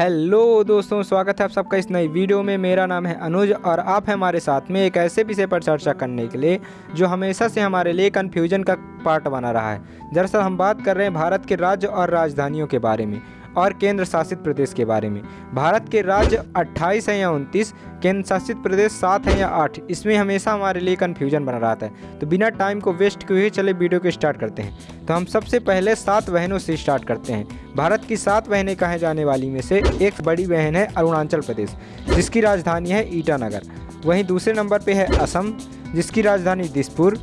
Hello दोस्तों, स्वागत है आप सबका इस नई वीडियो में। मेरा नाम है अनुज और आप हैं हमारे साथ में एक ऐसे विषय पर चर्चा करने के लिए, जो हमेशा से हमारे लिए कन्फ्यूज़न का पार्ट बना रहा है। दरअसल हम बात कर रहे हैं भारत के राज्य और राजधानियों के बारे में और केंद्र शासित प्रदेश के बारे में। भारत के राज्य 28 हैं या 29 केंद्र शासित प्रदेश सात हैं या आठ, इसमें हमेशा हमारे लिए कन्फ्यूज़न बना रहता है। तो बिना टाइम को वेस्ट किए चले वीडियो को स्टार्ट करते हैं। तो हम सबसे पहले सात बहनों से स्टार्ट करते हैं। भारत की सात बहनें कहे जाने वाली में से एक बड़ी बहन है अरुणाचल प्रदेश, जिसकी राजधानी है ईटानगर। वहीं दूसरे नंबर पर है असम, जिसकी राजधानी दिसपुर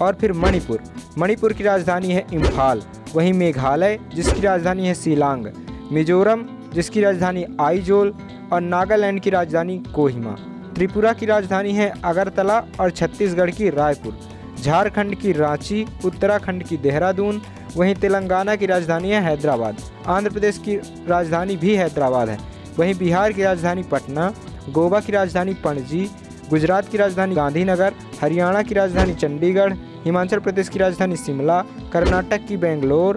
और फिर मणिपुर। मणिपुर की राजधानी है इम्फाल, वहीं मेघालय, जिसकी राजधानी है शिलांग। मिजोरम, जिसकी राजधानी आईजोल और नागालैंड की राजधानी कोहिमा। त्रिपुरा की राजधानी है अगरतला और छत्तीसगढ़ की रायपुर। झारखंड की रांची, उत्तराखंड की देहरादून, वहीं तेलंगाना की राजधानी है हैदराबाद। आंध्र प्रदेश की राजधानी भी हैदराबाद है। वहीं बिहार की राजधानी पटना, गोवा की राजधानी पणजी, गुजरात की राजधानी गांधीनगर, हरियाणा की राजधानी चंडीगढ़, हिमाचल प्रदेश की राजधानी शिमला, कर्नाटक की बेंगलोर,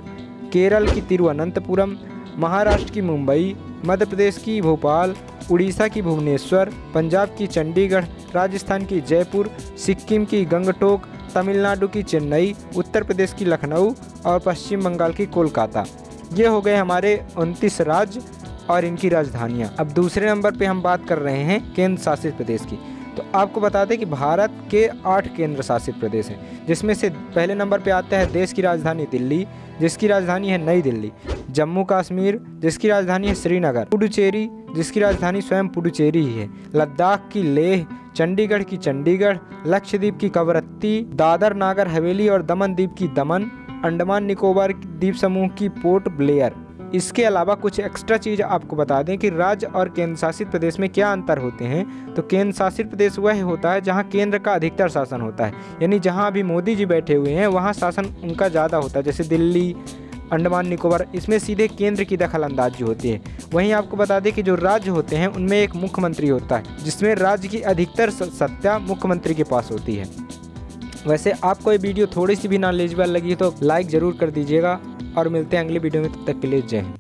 केरल की तिरुवनंतपुरम, महाराष्ट्र की मुंबई, मध्य प्रदेश की भोपाल, उड़ीसा की भुवनेश्वर, पंजाब की चंडीगढ़, राजस्थान की जयपुर, सिक्किम की गंगटोक तमिलनाडु की चेन्नई, उत्तर प्रदेश की लखनऊ और पश्चिम बंगाल की कोलकाता। ये हो गए हमारे उनतीस राज्य और इनकी राजधानियाँ। अब दूसरे नंबर पे हम बात कर रहे हैं केंद्र शासित प्रदेश की। तो आपको बता दें कि भारत के आठ केंद्र शासित प्रदेश हैं, जिसमें से पहले नंबर पे आता है देश की राजधानी दिल्ली, जिसकी राजधानी है नई दिल्ली, जम्मू कश्मीर, जिसकी राजधानी है श्रीनगर, पुडुचेरी, जिसकी राजधानी स्वयं पुडुचेरी ही है। लद्दाख की लेह चंडीगढ़ की चंडीगढ़, लक्षद्वीप की कवरत्ती, दादर, नागर, हवेली और दमन द्वीप की दमन, अंडमान निकोबार द्वीप समूह की पोर्ट ब्लेयर। इसके अलावा कुछ एक्स्ट्रा चीज़ आपको बता दें कि राज्य और केंद्र शासित प्रदेश में क्या अंतर होते हैं। तो केंद्र शासित प्रदेश वह होता है जहाँ केंद्र का अधिकतर शासन होता है। यानी जहाँ अभी मोदी जी बैठे हुए हैं, वहाँ शासन उनका ज़्यादा होता है। जैसे दिल्ली, अंडमान निकोबार, इसमें सीधे केंद्र की दखल अंदाजी होती है। वहीं आपको बता दें कि जो राज्य होते हैं, उनमें एक मुख्यमंत्री होता है, जिसमें राज्य की अधिकतर सत्ता मुख्यमंत्री के पास होती है। वैसे आपको ये वीडियो थोड़ी सी भी नॉलेजेबल लगी तो लाइक ज़रूर कर दीजिएगा, और मिलते हैं अगली वीडियो में, तब तक के लिए जय हिंद।